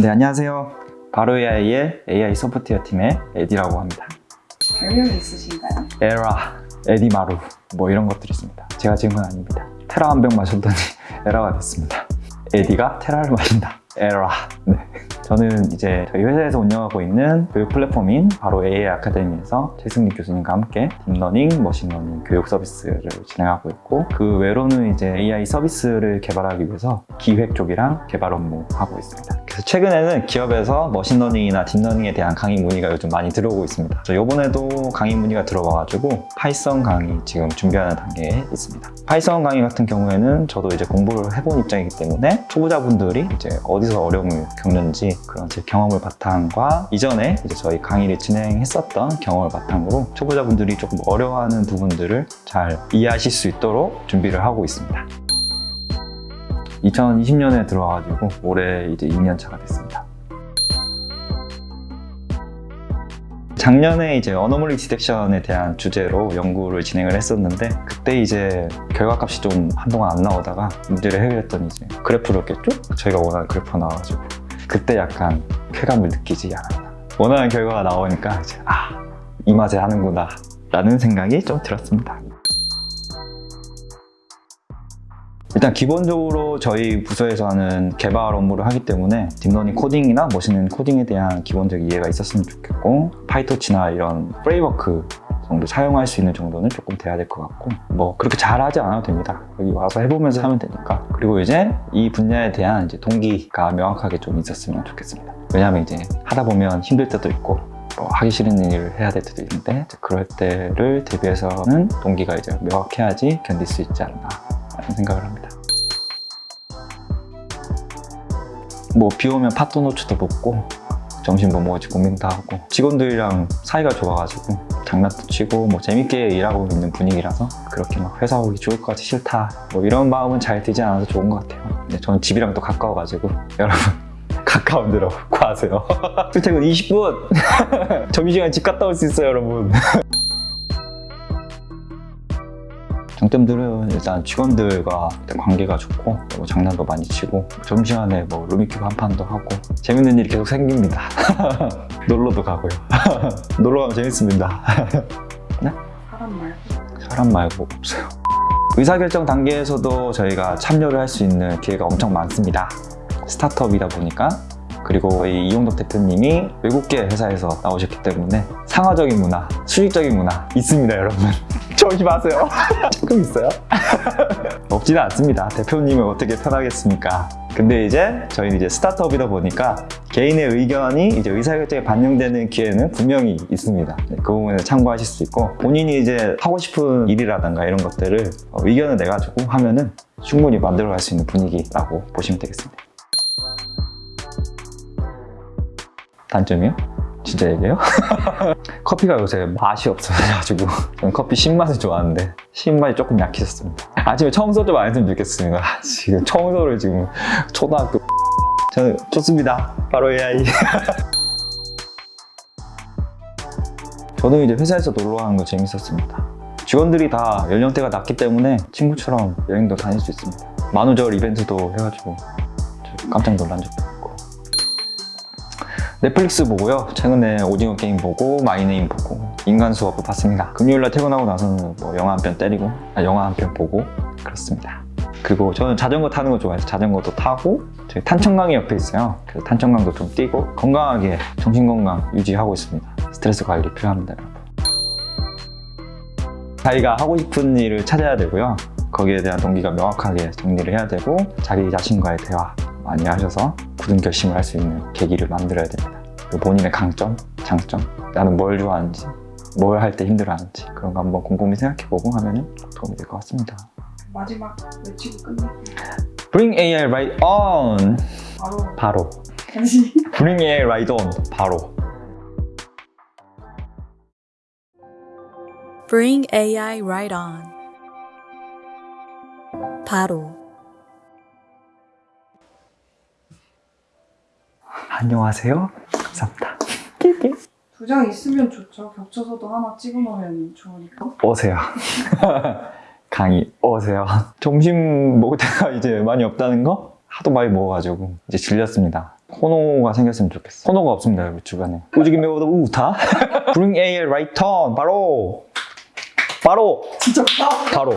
네, 안녕하세요. 바로 AI의 AI 소프트웨어 팀의 에디라고 합니다. 별명이 있으신가요? 에라, 에디마루 뭐 이런 것들이 있습니다. 제가 지은 건 아닙니다. 테라 한 병 마셨더니 에라가 됐습니다. 에디가 테라를 마신다. 에라. 네. 저는 이제 저희 회사에서 운영하고 있는 교육 플랫폼인 바로 AI 아카데미에서 최승립 교수님과 함께 딥러닝, 머신러닝 교육 서비스를 진행하고 있고 그 외로는 이제 AI 서비스를 개발하기 위해서 기획 쪽이랑 개발 업무 하고 있습니다. 최근에는 기업에서 머신러닝이나 딥러닝에 대한 강의 문의가 요즘 많이 들어오고 있습니다. 저 이번에도 강의 문의가 들어와가지고 Python 강의 지금 준비하는 단계에 있습니다. Python 강의 같은 경우에는 저도 이제 공부를 해본 입장이기 때문에 초보자분들이 이제 어디서 어려움을 겪는지 그런 제 경험을 바탕과 이전에 이제 저희 강의를 진행했었던 경험을 바탕으로 초보자분들이 조금 어려워하는 부분들을 잘 이해하실 수 있도록 준비를 하고 있습니다. 2020년에 들어와가지고 올해 이제 2년 차가 됐습니다. 작년에 이제 anomaly detection에 대한 주제로 연구를 진행을 했었는데 그때 이제 결과값이 좀 한동안 안 나오다가 문제를 해결했더니 이제 그래프를 깼죠? 저희가 원하는 그래프가 나와가지고 그때 약간 쾌감을 느끼지 않았나 원하는 결과가 나오니까 이제 아, 이 맛에 하는구나 라는 생각이 좀 들었습니다. 일단 기본적으로 저희 부서에서 하는 개발 업무를 하기 때문에 딥러닝 코딩이나 머신러닝 코딩에 대한 기본적 이해가 있었으면 좋겠고 PyTorch나 이런 framework 정도 사용할 수 있는 정도는 조금 돼야 될 것 같고 뭐 그렇게 잘하지 않아도 됩니다. 여기 와서 해보면서 하면 되니까. 그리고 이제 이 분야에 대한 이제 동기가 명확하게 좀 있었으면 좋겠습니다. 왜냐하면 이제 하다 보면 힘들 때도 있고 뭐 하기 싫은 일을 해야 될 때도 있는데 그럴 때를 대비해서는 동기가 이제 명확해야지 견딜 수 있지 않나 라는 생각을 합니다. 뭐 비 오면 팥도너츠도 먹고 점심 뭐 먹을지 고민도 하고 직원들이랑 사이가 좋아가지고 장난도 치고 뭐 재밌게 일하고 있는 분위기라서 그렇게 막 회사 오기 좋을 것 같아 싫다. 뭐 이런 마음은 잘 들지 않아서 좋은 것 같아요. 근데 저는 집이랑 또 가까워가지고 여러분 가까운 데로 구하세요. 출퇴근 20분! 점심시간 집 갔다 올 수 있어요 여러분 장점들은 일단 직원들과 관계가 좋고 뭐 장난도 많이 치고 점심시간에 뭐 루미큐브 한 판도 하고 재밌는 일이 계속 생깁니다. 놀러도 가고요. 놀러 가면 재밌습니다. 사람 말고? 사람 말고 없어요. 의사결정 단계에서도 저희가 참여를 할 수 있는 기회가 엄청 많습니다. 스타트업이다 보니까 그리고 저희 이용덕 대표님이 외국계 회사에서 나오셨기 때문에 상화적인 문화, 수직적인 문화 있습니다 여러분. 조심하세요. 조금 있어요? 없지는 않습니다. 대표님을 어떻게 편하겠습니까? 근데 이제 저희는 이제 스타트업이다 보니까 개인의 의견이 이제 의사결정에 반영되는 기회는 분명히 있습니다. 네, 그 부분에 참고하실 수 있고 본인이 이제 하고 싶은 일이라든가 이런 것들을 어, 의견을 내가지고 하면은 충분히 만들어갈 수 있는 분위기라고 보시면 되겠습니다 단점이요? 진짜 얘기해요? 커피가 요새 맛이 없어가지고 저는 커피 신맛을 좋아하는데 신맛이 조금 약해졌습니다. 아침에 청소 좀 안 했으면 좋겠습니다. 아, 지금 청소를 지금 초등학교 저는 좋습니다. 바로 AI 저는 이제 회사에서 놀러 가는 거 재밌었습니다. 직원들이 다 연령대가 낮기 때문에 친구처럼 여행도 다닐 수 있습니다. 만우절 이벤트도 해가지고 깜짝 놀란 적도 넷플릭스 보고요. 최근에 오징어 게임 보고 마이네임 보고 인간 수업을 봤습니다. 금요일날 퇴근하고 나서는 뭐 영화 한 편 때리고 아, 영화 한 편 보고 그렇습니다. 그리고 저는 자전거 타는 거 좋아해서 자전거도 타고 저희 탄천강이 옆에 있어요. 그래서 탄천강도 좀 뛰고 건강하게 정신건강 유지하고 있습니다. 스트레스 관리 필요합니다. 자기가 하고 싶은 일을 찾아야 되고요. 거기에 대한 동기가 명확하게 정리를 해야 되고 자기 자신과의 대화 많이 하셔서 굳은 결심을 할 수 있는 계기를 만들어야 됩니다. 그리고 본인의 강점, 장점, 나는 뭘 좋아하는지, 뭘 할 때 힘들어하는지 그런 거 한번 곰곰이 생각해보고 하면 도움이 될 것 같습니다. 마지막 외치고 끝낼게요 Bring AI right on! 바로 바로. 다시 Bring AI right on! 바로. Bring AI right on. 바로. 안녕하세요. 감사합니다. 두 장 있으면 좋죠 겹쳐서도 하나 찍어놓으면 좋으니까 오세요. 강의 오세요. 점심 먹을 때가 이제 많이 없다는 거? 하도 많이 먹어가지고 이제 질렸습니다. 코너가 생겼으면 좋겠어. 코너가 없습니다, 여기 주변에. 우지기 메오도 우타? Bring A right turn. 바로! 바로! 진짜 바로!